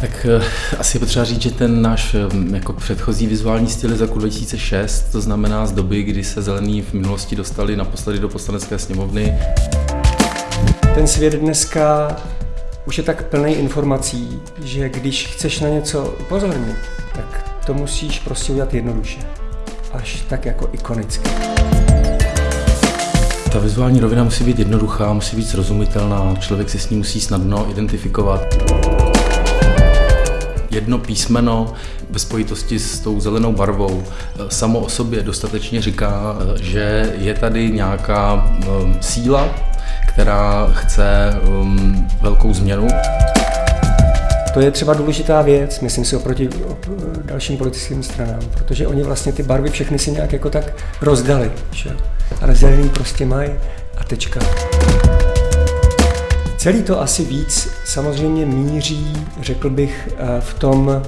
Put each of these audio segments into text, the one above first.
Tak eh, asi je potřeba říct, že ten náš eh, jako předchozí vizuální styl je z roku 2006, to znamená z doby, kdy se zelení v minulosti dostali naposledy do poslanecké sněmovny. Ten svět dneska už je tak plný informací, že když chceš na něco upozornit, tak to musíš prostě udělat jednoduše. Až tak jako ikonicky. Ta vizuální rovina musí být jednoduchá, musí být srozumitelná, člověk si s ní musí snadno identifikovat. Jedno písmeno ve spojitosti s tou zelenou barvou samo o sobě dostatečně říká, že je tady nějaká um, síla, která chce um, velkou změnu. To je třeba důležitá věc, myslím si, oproti dalším politickým stranám, protože oni vlastně ty barvy všechny si nějak jako tak rozdali, že? ale zelený prostě mají a tečka. Celý to asi víc samozřejmě míří, řekl bych, eh, v tom,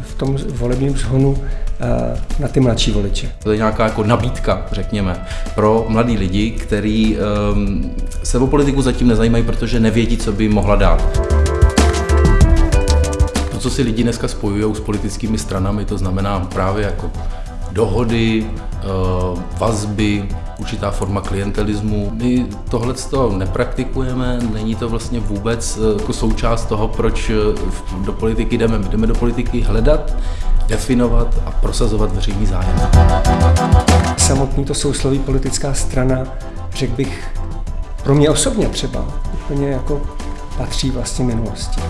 v tom volebním zhonu eh, na ty mladší voliče. To je nějaká jako nabídka, řekněme, pro mladý lidi, kteří um, se o politiku zatím nezajímají, protože nevědí, co by mohla dát co si lidi dneska spojují s politickými stranami, to znamená právě jako dohody, eh, vazby, určitá forma klientelismu. My tohle nepraktikujeme, není to vlastně vůbec eh, jako součást toho, proč eh, do politiky jdeme. My jdeme do politiky hledat, definovat a prosazovat veřejný zájem. Samotný to sousloví politická strana, řekl bych, pro mě osobně třeba, úplně jako patří vlastně minulosti.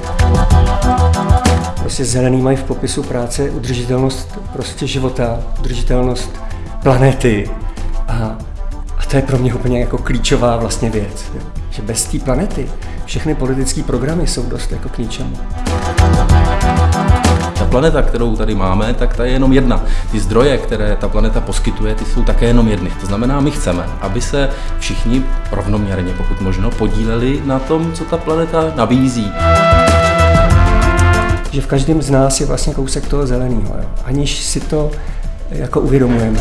Prostě zelený mají v popisu práce udržitelnost prostě života, udržitelnost planety a, a to je pro mě úplně jako klíčová vlastně věc, že bez té planety všechny politické programy jsou dost jako k ničemu. Ta planeta, kterou tady máme, tak ta je jenom jedna. Ty zdroje, které ta planeta poskytuje, ty jsou také jenom jedny. To znamená, my chceme, aby se všichni rovnoměrně, pokud možno, podíleli na tom, co ta planeta nabízí že v každém z nás je vlastně kousek toho zeleného, aniž si to jako uvědomujeme.